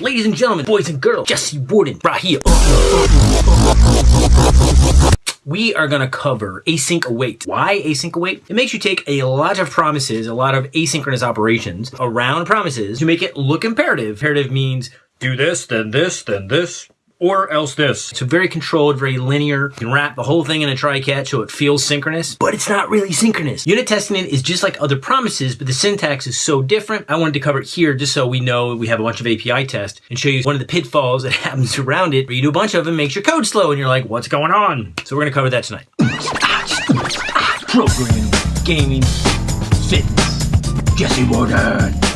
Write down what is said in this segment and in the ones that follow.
Ladies and gentlemen, boys and girls, Jesse Warden, right here. We are to cover async await. Why async await? It makes you take a lot of promises, a lot of asynchronous operations around promises to make it look imperative. Imperative means do this, then this, then this, or else this. It's a very controlled, very linear. You can wrap the whole thing in a try-catch so it feels synchronous, but it's not really synchronous. Unit testing it is just like other promises, but the syntax is so different. I wanted to cover it here just so we know we have a bunch of API tests and show you one of the pitfalls that happens around it. Where you do a bunch of them, makes your code slow, and you're like, what's going on? So we're gonna cover that tonight. Programming, gaming, fitness, Jesse Warden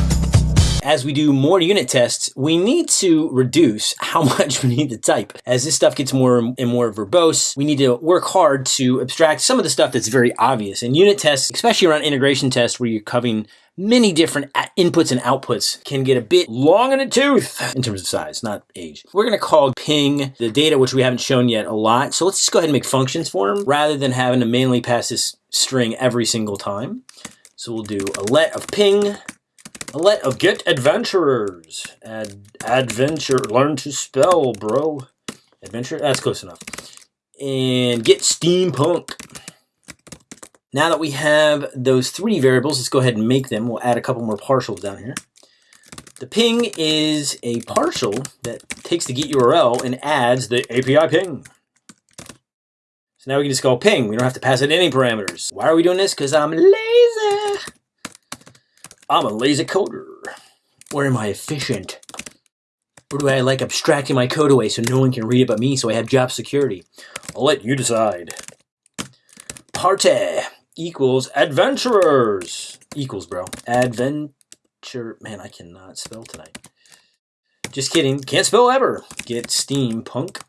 as we do more unit tests, we need to reduce how much we need to type. As this stuff gets more and more verbose, we need to work hard to abstract some of the stuff that's very obvious. And unit tests, especially around integration tests where you're covering many different inputs and outputs can get a bit long in the tooth in terms of size, not age. We're going to call ping the data, which we haven't shown yet a lot. So let's just go ahead and make functions for them rather than having to manually pass this string every single time. So we'll do a let of ping let of get adventurers. Ad adventure. Learn to spell, bro. Adventure. That's close enough. And get steampunk. Now that we have those three variables, let's go ahead and make them. We'll add a couple more partials down here. The ping is a partial that takes the get URL and adds the API ping. So now we can just call ping. We don't have to pass it any parameters. Why are we doing this? Because I'm lazy. I'm a lazy coder. Where am I efficient? Or do I like abstracting my code away so no one can read it but me so I have job security? I'll let you decide. Parte equals adventurers. Equals, bro. Adventure. Man, I cannot spell tonight. Just kidding. Can't spell ever. Get steampunk.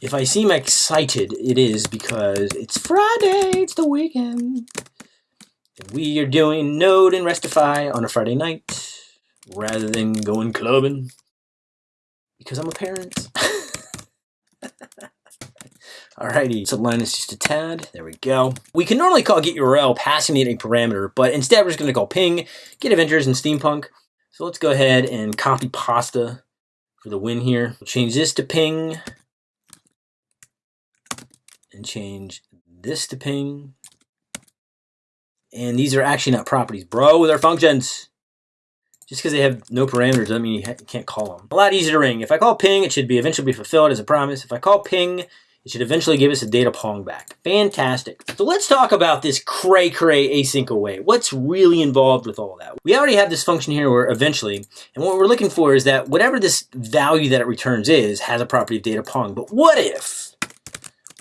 If I seem excited, it is because it's Friday. It's the weekend. We are doing Node and Restify on a Friday night rather than going clubbing because I'm a parent. Alrighty, Sublime is just a tad. There we go. We can normally call get URL passing it a parameter, but instead we're just going to call ping, get adventures and steampunk. So let's go ahead and copy pasta for the win here. We'll change this to ping and change this to ping and these are actually not properties. Bro, they're functions. Just because they have no parameters doesn't mean you can't call them. A lot easier to ring. If I call ping, it should be eventually be fulfilled as a promise. If I call ping, it should eventually give us a data pong back. Fantastic. So let's talk about this cray cray async await. What's really involved with all that? We already have this function here where eventually, and what we're looking for is that whatever this value that it returns is, has a property of data pong. But what if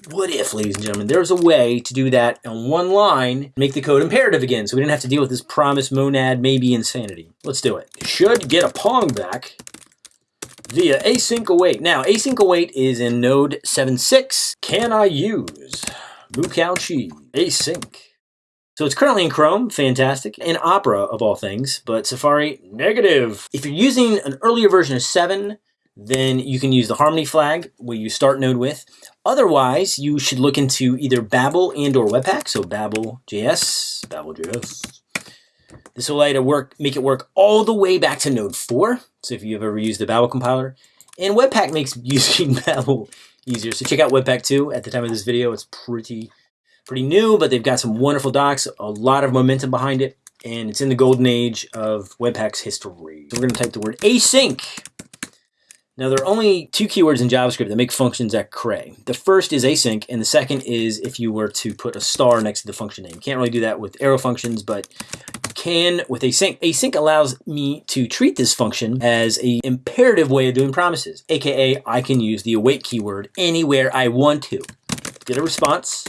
what if, ladies and gentlemen, there's a way to do that on one line, make the code imperative again, so we didn't have to deal with this promise monad maybe insanity. Let's do it. Should get a pong back via async await. Now, async await is in node 7.6. Can I use Mukauchi async? So it's currently in Chrome, fantastic, in Opera of all things, but Safari, negative. If you're using an earlier version of 7, then you can use the Harmony flag, where you start Node with. Otherwise, you should look into either Babel and or Webpack. So Babel.js, Babel.js. This will allow you to work, make it work all the way back to Node 4. So if you've ever used the Babel compiler. And Webpack makes using Babel easier. So check out Webpack 2. At the time of this video, it's pretty, pretty new, but they've got some wonderful docs, a lot of momentum behind it, and it's in the golden age of Webpack's history. So we're going to type the word async now, there are only two keywords in JavaScript that make functions that cray. The first is async, and the second is if you were to put a star next to the function name. You can't really do that with arrow functions, but can with async. Async allows me to treat this function as a imperative way of doing promises, aka I can use the await keyword anywhere I want to. Get a response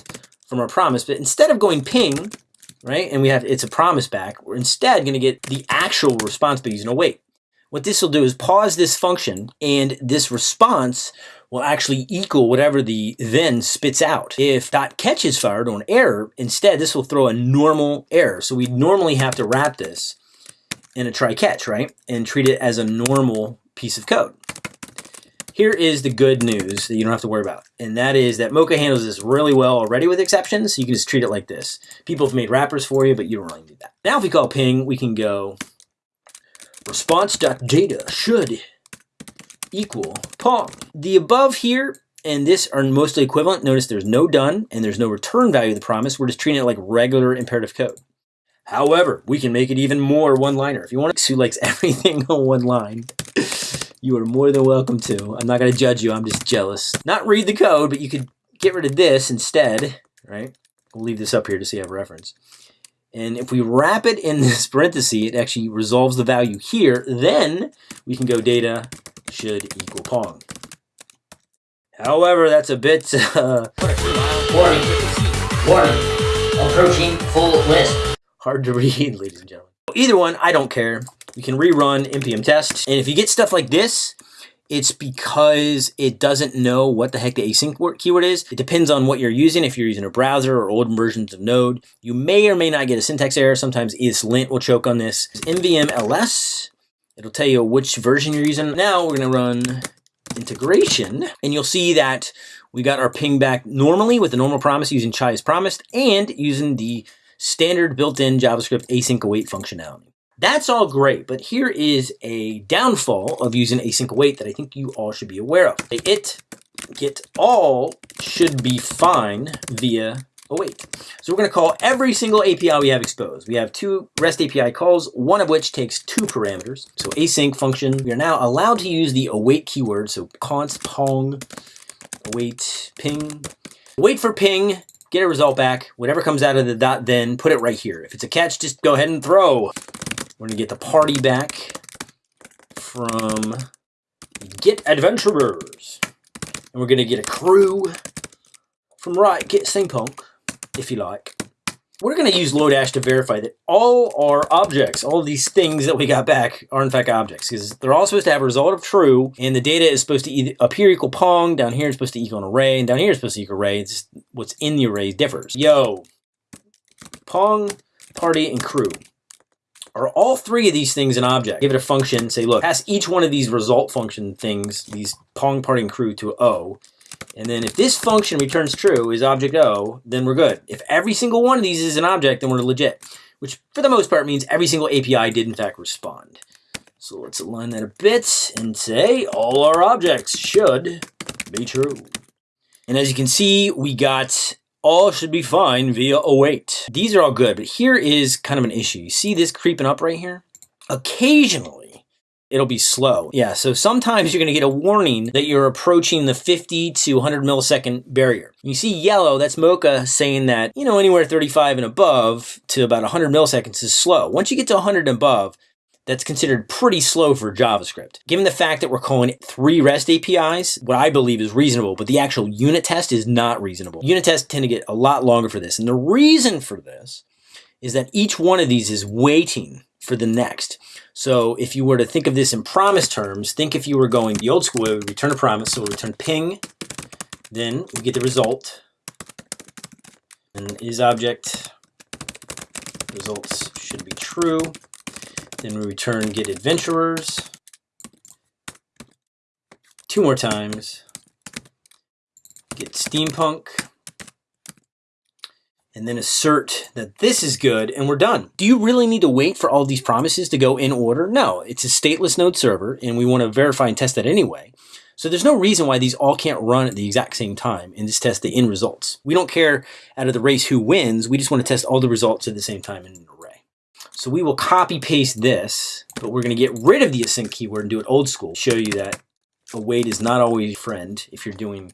from our promise, but instead of going ping, right, and we have it's a promise back, we're instead going to get the actual response by using await. What this will do is pause this function and this response will actually equal whatever the then spits out. If dot catch is fired or an error, instead this will throw a normal error. So we normally have to wrap this in a try catch, right? And treat it as a normal piece of code. Here is the good news that you don't have to worry about. And that is that Mocha handles this really well already with exceptions. So you can just treat it like this. People have made wrappers for you, but you don't really need that. Now if we call ping, we can go response.data should equal Pong. The above here and this are mostly equivalent. Notice there's no done and there's no return value of the promise. We're just treating it like regular imperative code. However, we can make it even more one-liner. If you want to who likes everything on one line, you are more than welcome to. I'm not going to judge you. I'm just jealous. Not read the code, but you could get rid of this instead, right? We'll leave this up here to see have reference. And if we wrap it in this parenthesis, it actually resolves the value here. Then we can go data should equal Pong. However, that's a bit... Uh, warning, warning, approaching full list. Hard to read, ladies and gentlemen. Either one, I don't care. You can rerun npm test. And if you get stuff like this, it's because it doesn't know what the heck the async keyword is. It depends on what you're using. If you're using a browser or old versions of Node, you may or may not get a syntax error. Sometimes ESLint will choke on this. NVM ls, it'll tell you which version you're using. Now we're gonna run integration, and you'll see that we got our ping back normally with the normal promise using chai as promised and using the standard built-in JavaScript async await functionality. That's all great, but here is a downfall of using async await that I think you all should be aware of. It get all should be fine via await. So we're going to call every single API we have exposed. We have two REST API calls, one of which takes two parameters. So async function, we are now allowed to use the await keyword. So const pong await ping. Wait for ping, get a result back. Whatever comes out of the dot then, put it right here. If it's a catch, just go ahead and throw. We're going to get the party back from get adventurers. And we're going to get a crew from right, get steampunk if you like. We're going to use Lodash to verify that all our objects, all these things that we got back are in fact objects because they're all supposed to have a result of true and the data is supposed to either up here equal Pong, down here is supposed to equal an array, and down here is supposed to equal array. It's just what's in the array differs. Yo, Pong, party, and crew. Are all three of these things an object? Give it a function, say, look, pass each one of these result function things, these Pong, party, and crew to O, and then if this function returns true is object O, then we're good. If every single one of these is an object, then we're legit, which for the most part means every single API did in fact respond. So let's align that a bit and say all our objects should be true. And as you can see, we got all should be fine via await. These are all good, but here is kind of an issue. You see this creeping up right here? Occasionally, it'll be slow. Yeah, so sometimes you're going to get a warning that you're approaching the 50 to 100 millisecond barrier. You see yellow, that's Mocha saying that, you know, anywhere 35 and above to about 100 milliseconds is slow. Once you get to 100 and above, that's considered pretty slow for JavaScript. Given the fact that we're calling three REST APIs, what I believe is reasonable, but the actual unit test is not reasonable. Unit tests tend to get a lot longer for this. And the reason for this is that each one of these is waiting for the next. So if you were to think of this in promise terms, think if you were going the old school way, we return a promise. So we return ping, then we get the result, and is object results should be true. Then we return get adventurers two more times. Get steampunk and then assert that this is good and we're done. Do you really need to wait for all these promises to go in order? No, it's a stateless node server and we want to verify and test that anyway. So there's no reason why these all can't run at the exact same time and just test the end results. We don't care out of the race who wins, we just want to test all the results at the same time in. So we will copy paste this, but we're going to get rid of the async keyword and do it old school. Show you that await is not always a friend if you're doing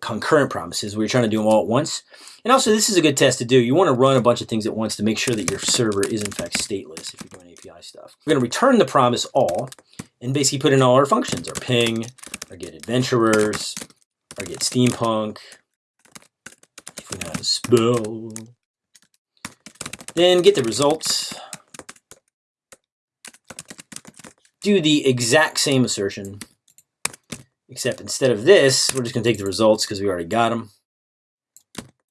concurrent promises you're trying to do them all at once. And also, this is a good test to do. You want to run a bunch of things at once to make sure that your server is in fact stateless if you're doing API stuff. We're going to return the promise all and basically put in all our functions, our ping, our get adventurers, our get steampunk, if we know how to spell. Then get the results. Do the exact same assertion, except instead of this, we're just going to take the results because we already got them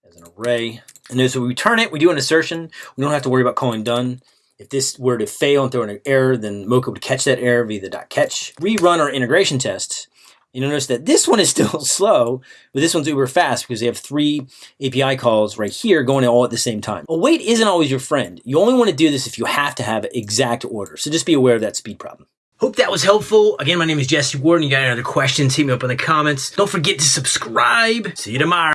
as an array. And so we return it, we do an assertion. We don't have to worry about calling done. If this were to fail and throw an error, then Mocha would catch that error via the dot catch. Rerun our integration tests. You'll notice that this one is still slow, but this one's uber fast because they have three API calls right here going all at the same time. Await isn't always your friend. You only want to do this if you have to have exact order. So just be aware of that speed problem. Hope that was helpful. Again, my name is Jesse Warden. You got any other questions, hit me up in the comments. Don't forget to subscribe. See you tomorrow.